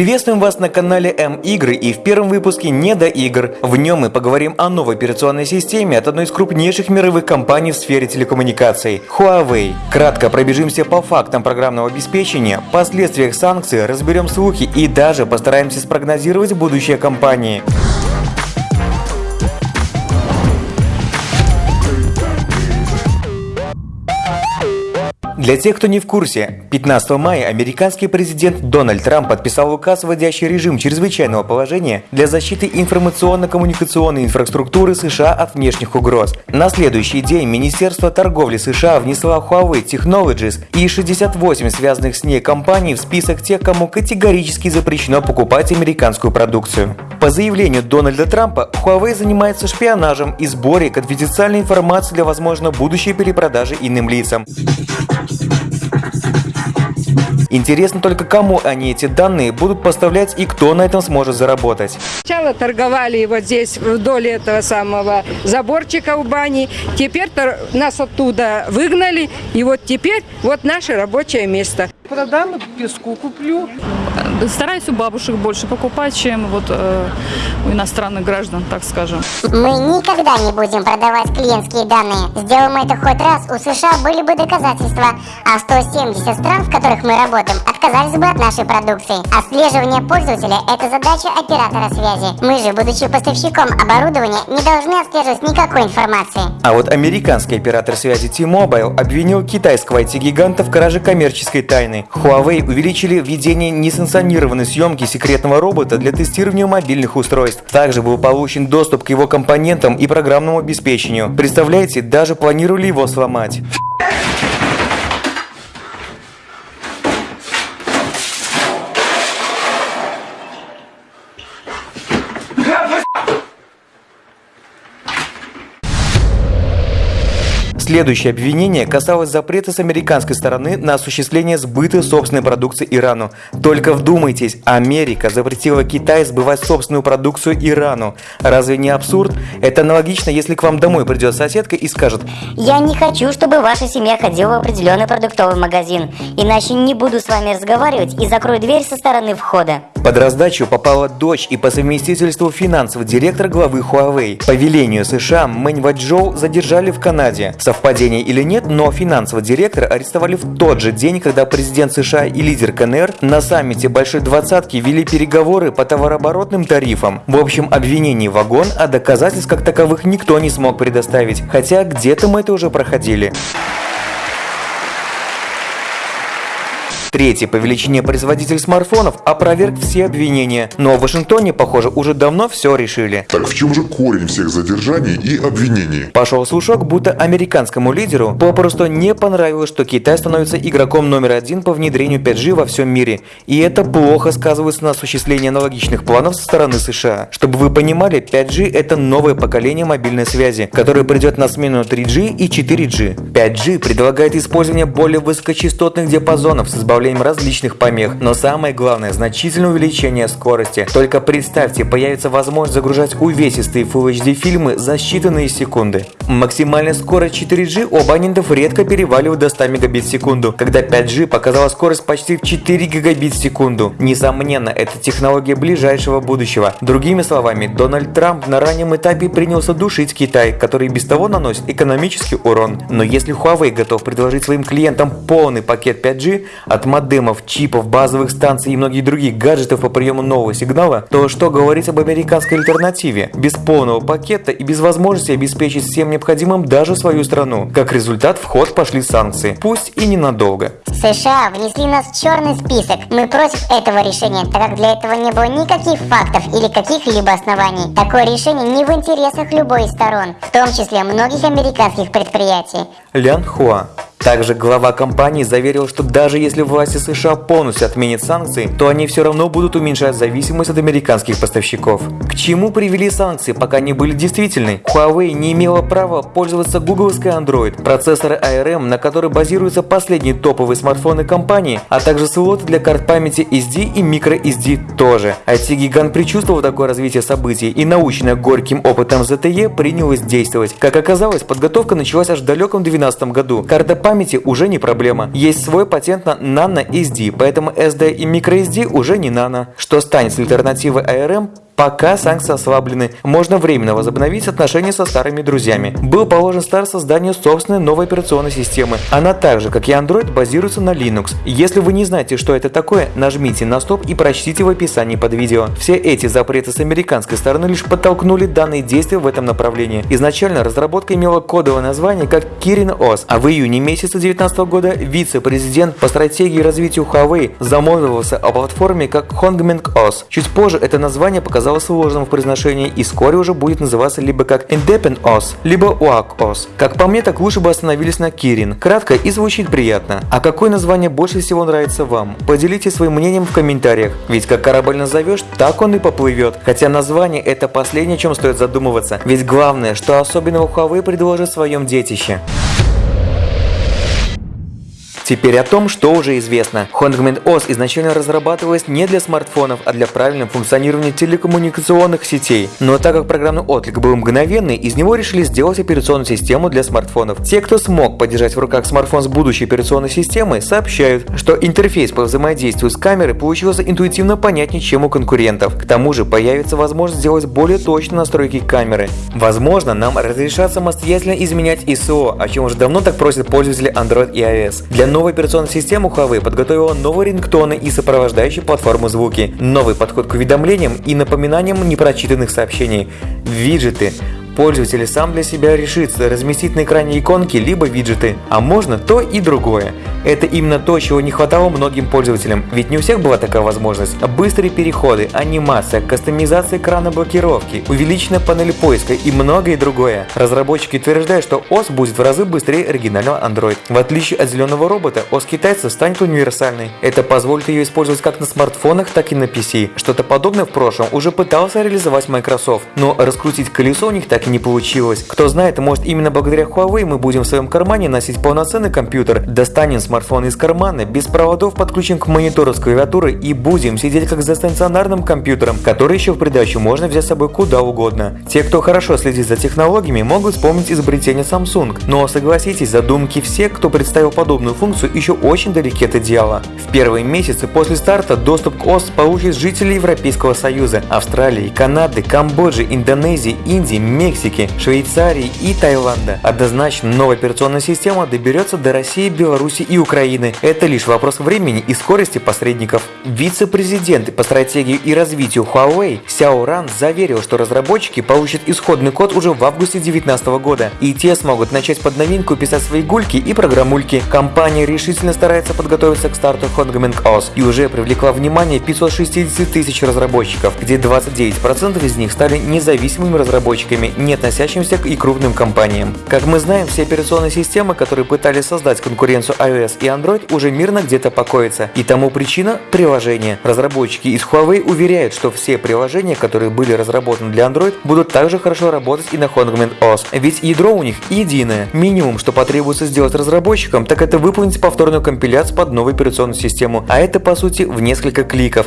Приветствуем вас на канале М-Игры и в первом выпуске «Не до игр». В нем мы поговорим о новой операционной системе от одной из крупнейших мировых компаний в сфере телекоммуникаций – Huawei. Кратко пробежимся по фактам программного обеспечения, последствиях санкций, разберем слухи и даже постараемся спрогнозировать будущее компании. Для тех, кто не в курсе, 15 мая американский президент Дональд Трамп подписал указ, вводящий режим чрезвычайного положения для защиты информационно-коммуникационной инфраструктуры США от внешних угроз. На следующий день Министерство торговли США внесло Huawei Technologies и 68 связанных с ней компаний в список тех, кому категорически запрещено покупать американскую продукцию. По заявлению Дональда Трампа, Huawei занимается шпионажем и сборе конфиденциальной информации для, возможно, будущей перепродажи иным лицам. Интересно только, кому они эти данные будут поставлять и кто на этом сможет заработать. Сначала торговали вот здесь вдоль этого самого заборчика у бани. Теперь нас оттуда выгнали. И вот теперь вот наше рабочее место. Продам песку куплю. Стараюсь у бабушек больше покупать, чем вот э, у иностранных граждан, так скажем. Мы никогда не будем продавать клиентские данные. Сделаем это хоть раз, у США были бы доказательства, а 170 стран, в которых мы работаем, отказались бы от нашей продукции. Отслеживание пользователя – это задача оператора связи. Мы же, будучи поставщиком оборудования, не должны отслеживать никакой информации. А вот американский оператор связи T-Mobile обвинил китайского IT-гиганта в краже коммерческой тайны. Huawei увеличили введение несанкционированной съемки секретного робота для тестирования мобильных устройств. Также был получен доступ к его компонентам и программному обеспечению. Представляете, даже планировали его сломать. Следующее обвинение касалось запрета с американской стороны на осуществление сбыта собственной продукции Ирану. Только вдумайтесь, Америка запретила Китай сбывать собственную продукцию Ирану. Разве не абсурд? Это аналогично, если к вам домой придет соседка и скажет «Я не хочу, чтобы ваша семья ходила в определенный продуктовый магазин, иначе не буду с вами разговаривать и закрою дверь со стороны входа». Под раздачу попала дочь и по совместительству финансовый директор главы Huawei. По велению США Мэнь Ваджоу задержали в Канаде. Совпадение или нет, но финансового директора арестовали в тот же день, когда президент США и лидер КНР на саммите Большой Двадцатки вели переговоры по товарооборотным тарифам. В общем, обвинений вагон, а доказательств как таковых никто не смог предоставить. Хотя где-то мы это уже проходили. Третий по величине производитель смартфонов опроверг все обвинения, но в Вашингтоне, похоже, уже давно все решили. Так в чем же корень всех задержаний и обвинений? Пошел слушок, будто американскому лидеру попросту не понравилось, что Китай становится игроком номер один по внедрению 5G во всем мире, и это плохо сказывается на осуществлении аналогичных планов со стороны США. Чтобы вы понимали, 5G это новое поколение мобильной связи, которое придет на смену 3G и 4G. 5G предлагает использование более высокочастотных диапазонов с избавлением добавлением различных помех, но самое главное – значительное увеличение скорости. Только представьте, появится возможность загружать увесистые Full HD фильмы за считанные секунды. Максимальная скорость 4G у абонентов редко переваливает до 100 мегабит в секунду, когда 5G показала скорость почти в 4 гигабит в секунду. Несомненно, это технология ближайшего будущего. Другими словами, Дональд Трамп на раннем этапе принялся душить Китай, который без того наносит экономический урон. Но если Huawei готов предложить своим клиентам полный пакет 5G от модемов, чипов, базовых станций и многих других гаджетов по приему нового сигнала, то что говорить об американской альтернативе? Без полного пакета и без возможности обеспечить всем необходимым даже свою страну. Как результат, в ход пошли санкции, пусть и ненадолго. США внесли нас в черный список. Мы против этого решения, так как для этого не было никаких фактов или каких-либо оснований. Такое решение не в интересах любой из сторон, в том числе многих американских предприятий. Лян Хуа также глава компании заверил, что даже если власти США полностью отменят санкции, то они все равно будут уменьшать зависимость от американских поставщиков. К чему привели санкции, пока не были действительны? Huawei не имела права пользоваться гугловской Android, процессоры ARM, на которой базируются последние топовые смартфоны компании, а также слоты для карт памяти SD и microSD тоже. IT-гигант предчувствовал такое развитие событий и наученная горьким опытом ZTE принялась действовать. Как оказалось, подготовка началась аж в далеком 2012 году. Карта памяти уже не проблема. Есть свой патент на Nano SD, поэтому SD и microSD уже не Nano. Что станет альтернативой ARM, Пока санкции ослаблены, можно временно возобновить отношения со старыми друзьями. Был положен старт созданию собственной новой операционной системы. Она так же, как и Android, базируется на Linux. Если вы не знаете, что это такое, нажмите на стоп и прочтите в описании под видео. Все эти запреты с американской стороны лишь подтолкнули данные действия в этом направлении. Изначально разработка имела кодовое название как Kirin OS, а в июне месяца 2019 года вице-президент по стратегии и развитию Huawei замолвился о платформе как Hongmeng OS. Чуть позже это название показало оказалось сложным в произношении и вскоре уже будет называться либо как Independent OS, либо UAC OS. Как по мне, так лучше бы остановились на Kirin. Кратко и звучит приятно. А какое название больше всего нравится вам? Поделитесь своим мнением в комментариях. Ведь как корабль назовешь, так он и поплывет. Хотя название это последнее, чем стоит задумываться. Ведь главное, что особенного Huawei предложит в своем детище. Теперь о том, что уже известно. Hongmen OS изначально разрабатывалась не для смартфонов, а для правильного функционирования телекоммуникационных сетей. Но так как программный отклик был мгновенный, из него решили сделать операционную систему для смартфонов. Те, кто смог поддержать в руках смартфон с будущей операционной системой, сообщают, что интерфейс по взаимодействию с камерой получился интуитивно понятнее, чем у конкурентов. К тому же появится возможность сделать более точные настройки камеры. Возможно, нам разрешат самостоятельно изменять ISO, о чем уже давно так просят пользователи Android и iOS. Для новой операционной системы Huawei подготовила новые рингтоны и сопровождающие платформу звуки, новый подход к уведомлениям и напоминаниям непрочитанных сообщений, виджеты, Пользователь сам для себя решит разместить на экране иконки либо виджеты, а можно то и другое. Это именно то, чего не хватало многим пользователям, ведь не у всех была такая возможность. Быстрые переходы, анимация, кастомизация экрана блокировки, увеличенная панель поиска и многое другое. Разработчики утверждают, что OS будет в разы быстрее оригинального Android. В отличие от зеленого робота, OS китайцев станет универсальной. Это позволит ее использовать как на смартфонах, так и на PC. Что-то подобное в прошлом уже пытался реализовать Microsoft, но раскрутить колесо у них так так и не получилось. Кто знает, может именно благодаря Huawei мы будем в своем кармане носить полноценный компьютер, достанем смартфон из кармана, без проводов подключим к монитору с клавиатурой и будем сидеть как за стационарным компьютером, который еще в придачу можно взять с собой куда угодно. Те, кто хорошо следит за технологиями, могут вспомнить изобретение Samsung, но согласитесь, задумки всех, кто представил подобную функцию, еще очень далеки от идеала. В первые месяцы после старта доступ к ОС получат жители Европейского Союза, Австралии, Канады, Камбоджи, Индонезии, Индии, Мексики, Мексики, Швейцарии и Таиланда. Однозначно, новая операционная система доберется до России, Беларуси и Украины. Это лишь вопрос времени и скорости посредников. Вице-президент по стратегии и развитию Huawei Сяо Ран заверил, что разработчики получат исходный код уже в августе 2019 года, и те смогут начать под новинку писать свои гульки и программульки. Компания решительно старается подготовиться к старту Hongmeng OS и уже привлекла внимание 560 тысяч разработчиков, где 29% из них стали независимыми разработчиками, не относящимся и крупным компаниям. Как мы знаем, все операционные системы, которые пытались создать конкуренцию iOS и Android, уже мирно где-то покоятся. И тому причина – приложения. Разработчики из Huawei уверяют, что все приложения, которые были разработаны для Android, будут также хорошо работать и на Hongmen OS. Ведь ядро у них единое. Минимум, что потребуется сделать разработчикам, так это выполнить повторную компиляцию под новую операционную систему. А это по сути в несколько кликов.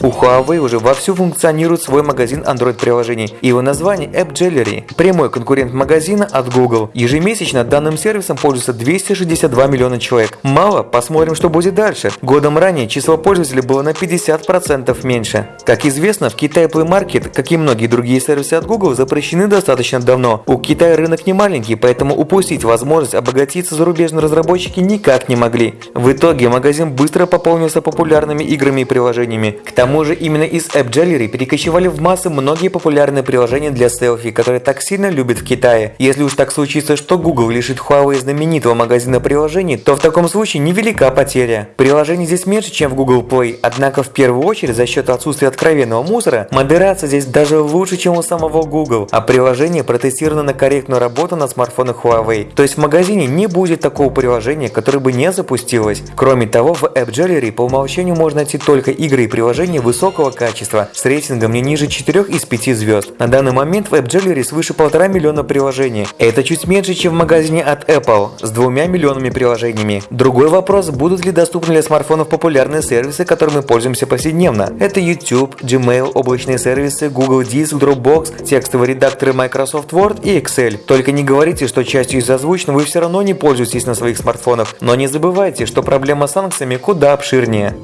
У Huawei уже вовсю функционирует свой магазин Android-приложений. Его название App Gallery – прямой конкурент магазина от Google. Ежемесячно данным сервисом пользуются 262 миллиона человек. Мало? Посмотрим, что будет дальше. Годом ранее число пользователей было на 50% меньше. Как известно, в Китае Play Market, как и многие другие сервисы от Google, запрещены достаточно давно. У Китая рынок не маленький, поэтому упустить возможность обогатиться зарубежные разработчики никак не могли. В итоге магазин быстро пополнился популярными играми и приложениями. К тому тому же именно из App Gallery перекочевали в массы многие популярные приложения для селфи, которые так сильно любят в Китае. Если уж так случится, что Google лишит Huawei знаменитого магазина приложений, то в таком случае невелика потеря. Приложений здесь меньше, чем в Google Play, однако в первую очередь за счет отсутствия откровенного мусора, модерация здесь даже лучше, чем у самого Google, а приложение протестировано на корректную работу на смартфонах Huawei. То есть в магазине не будет такого приложения, которое бы не запустилось. Кроме того, в App Gallery по умолчанию можно найти только игры и приложения приложения высокого качества с рейтингом не ниже 4 из 5 звезд. На данный момент в AppJewelry свыше полтора миллиона приложений. Это чуть меньше, чем в магазине от Apple с двумя миллионами приложениями. Другой вопрос, будут ли доступны для смартфонов популярные сервисы, которыми мы пользуемся повседневно. Это YouTube, Gmail, облачные сервисы, Google Диск, Dropbox, текстовые редакторы Microsoft Word и Excel. Только не говорите, что частью из озвученного вы все равно не пользуетесь на своих смартфонах. Но не забывайте, что проблема с санкциями куда обширнее.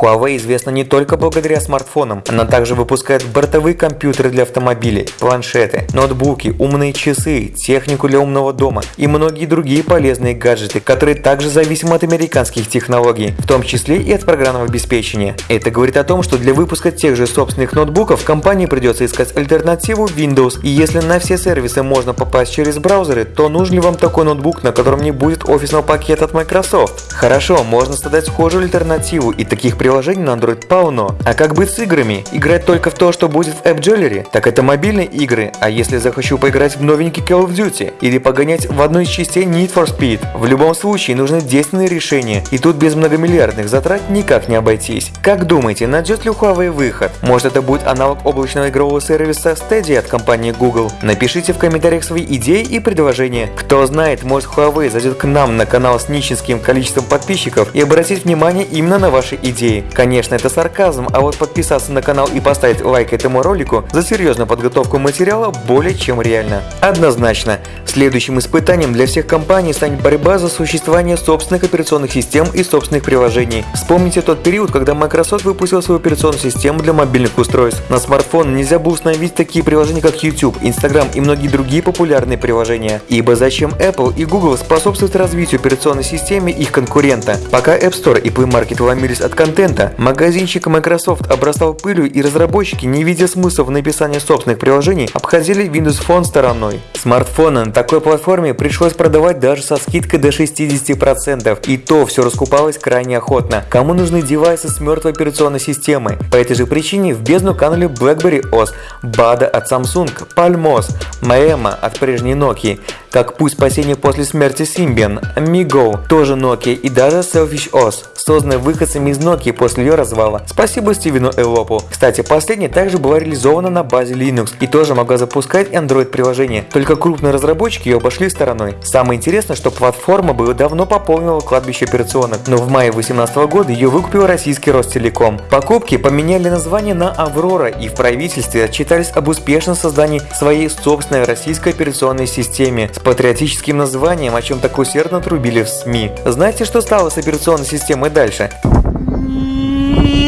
Huawei известна не только благодаря смартфонам, она также выпускает бортовые компьютеры для автомобилей, планшеты, ноутбуки, умные часы, технику для умного дома и многие другие полезные гаджеты, которые также зависимы от американских технологий, в том числе и от программного обеспечения. Это говорит о том, что для выпуска тех же собственных ноутбуков компании придется искать альтернативу Windows, и если на все сервисы можно попасть через браузеры, то нужен ли вам такой ноутбук, на котором не будет офисного пакета от Microsoft? Хорошо, можно создать схожую альтернативу, и таких приложений на Android полно. А как быть с играми? Играть только в то, что будет в App Gallery? Так это мобильные игры, а если захочу поиграть в новенький Call of Duty? Или погонять в одну из частей Need for Speed? В любом случае нужны действенные решения, и тут без многомиллиардных затрат никак не обойтись. Как думаете, найдет ли Huawei выход? Может это будет аналог облачного игрового сервиса Stadia от компании Google? Напишите в комментариях свои идеи и предложения. Кто знает, может Huawei зайдет к нам на канал с нищенским количеством подписчиков и обратить внимание именно на ваши идеи. Конечно, это сарказм, а вот подписаться на канал и поставить лайк этому ролику за серьезную подготовку материала более чем реально. Однозначно, следующим испытанием для всех компаний станет борьба за существование собственных операционных систем и собственных приложений. Вспомните тот период, когда Microsoft выпустил свою операционную систему для мобильных устройств. На смартфон нельзя было установить такие приложения, как YouTube, Instagram и многие другие популярные приложения. Ибо зачем Apple и Google способствуют развитию операционной системы их конкурента? Пока App Store и Play Market ломились от контента, магазинчик Microsoft обрастал пылью и разработчики, не видя смысла в написании собственных приложений, обходили Windows Phone стороной. Смартфоны на такой платформе пришлось продавать даже со скидкой до 60%, и то все раскупалось крайне охотно. Кому нужны девайсы с мертвой операционной системой? По этой же причине в бездну канули BlackBerry OS, BADA от Samsung, Palmos, Maema от прежней Nokia, как путь спасения после смерти Symbian, Migo, тоже Nokia и даже Selfish OS, созданная выходцами из Nokia после ее развала. Спасибо Стивену Элопу. Кстати, последняя также была реализована на базе Linux и тоже могла запускать Android приложение, только крупные разработчики ее обошли стороной. Самое интересное, что платформа бы давно пополнила кладбище операционок, но в мае 2018 года ее выкупил российский Ростелеком. Покупки поменяли название на Аврора и в правительстве отчитались об успешном создании своей собственной российской операционной системе с патриотическим названием, о чем так усердно трубили в СМИ. Знаете, что стало с операционной системой дальше?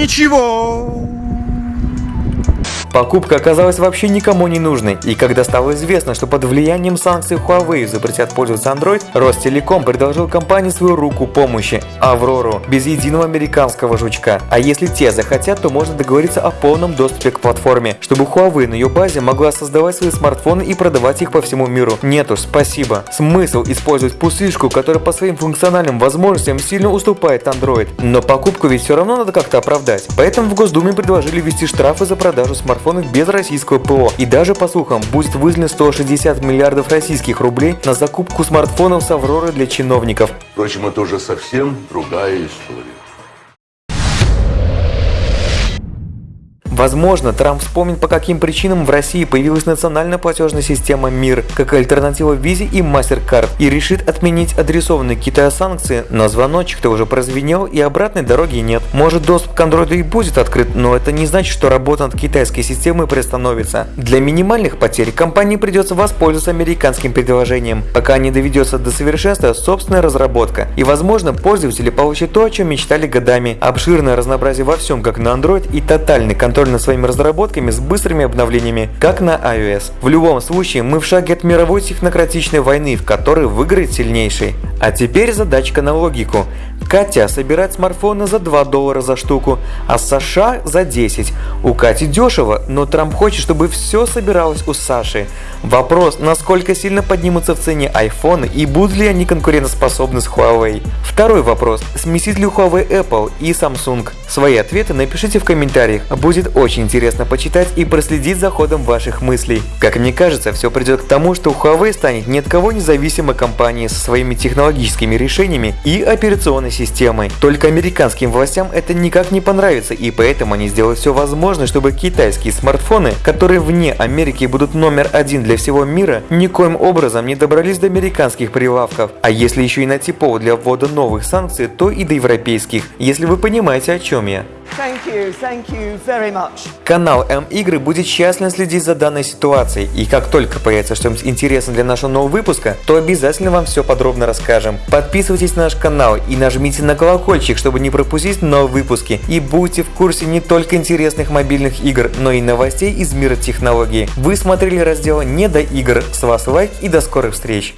Konnichiwa! Покупка оказалась вообще никому не нужной, и когда стало известно, что под влиянием санкций Huawei запретят пользоваться Android, Ростелеком предложил компании свою руку помощи – Аврору, без единого американского жучка. А если те захотят, то можно договориться о полном доступе к платформе, чтобы Huawei на ее базе могла создавать свои смартфоны и продавать их по всему миру. Нет уж, спасибо. Смысл использовать пустышку, которая по своим функциональным возможностям сильно уступает Android. Но покупку ведь все равно надо как-то оправдать. Поэтому в Госдуме предложили ввести штрафы за продажу смартфонов без российского ПО. И даже по слухам, будет выделено 160 миллиардов российских рублей на закупку смартфонов с Авроры для чиновников. Впрочем, это уже совсем другая история. Возможно, Трамп вспомнит, по каким причинам в России появилась национальная платежная система МИР, как альтернатива Визе и MasterCard, и решит отменить адресованные Китаю санкции, но звоночек-то уже прозвенел и обратной дороги нет. Может доступ к Android и будет открыт, но это не значит, что работа над китайской системой приостановится. Для минимальных потерь компании придется воспользоваться американским предложением, пока не доведется до совершенства собственная разработка. И возможно, пользователи получат то, о чем мечтали годами. Обширное разнообразие во всем, как на Android и тотальный контроль над своими разработками с быстрыми обновлениями, как на iOS. В любом случае, мы в шаге от мировой технократичной войны, в которой выиграет сильнейший. А теперь задачка на логику. Катя собирает смартфоны за 2 доллара за штуку, а США за 10. У Кати дешево, но Трамп хочет, чтобы все собиралось у Саши. Вопрос, насколько сильно поднимутся в цене айфоны и будут ли они конкурентоспособны с Huawei. Второй вопрос, смесит ли Huawei Apple и Samsung? Свои ответы напишите в комментариях, будет очень интересно почитать и проследить за ходом ваших мыслей. Как мне кажется, все придет к тому, что Huawei станет ни от кого независимой компанией со своими технологическими решениями и операционной системой. Только американским властям это никак не понравится, и поэтому они сделают все возможное, чтобы китайские смартфоны, которые вне Америки будут номер один для всего мира, никоим образом не добрались до американских прилавков. А если еще и найти повод для ввода новых санкций, то и до европейских, если вы понимаете о чем я. Thank you, thank you very much. Канал М-Игры будет тщательно следить за данной ситуацией, и как только появится что-нибудь интересное для нашего нового выпуска, то обязательно вам все подробно расскажем. Подписывайтесь на наш канал и нажмите на колокольчик, чтобы не пропустить новые выпуски, и будьте в курсе не только интересных мобильных игр, но и новостей из мира технологий. Вы смотрели раздел «Не до игр», с вас лайк и до скорых встреч!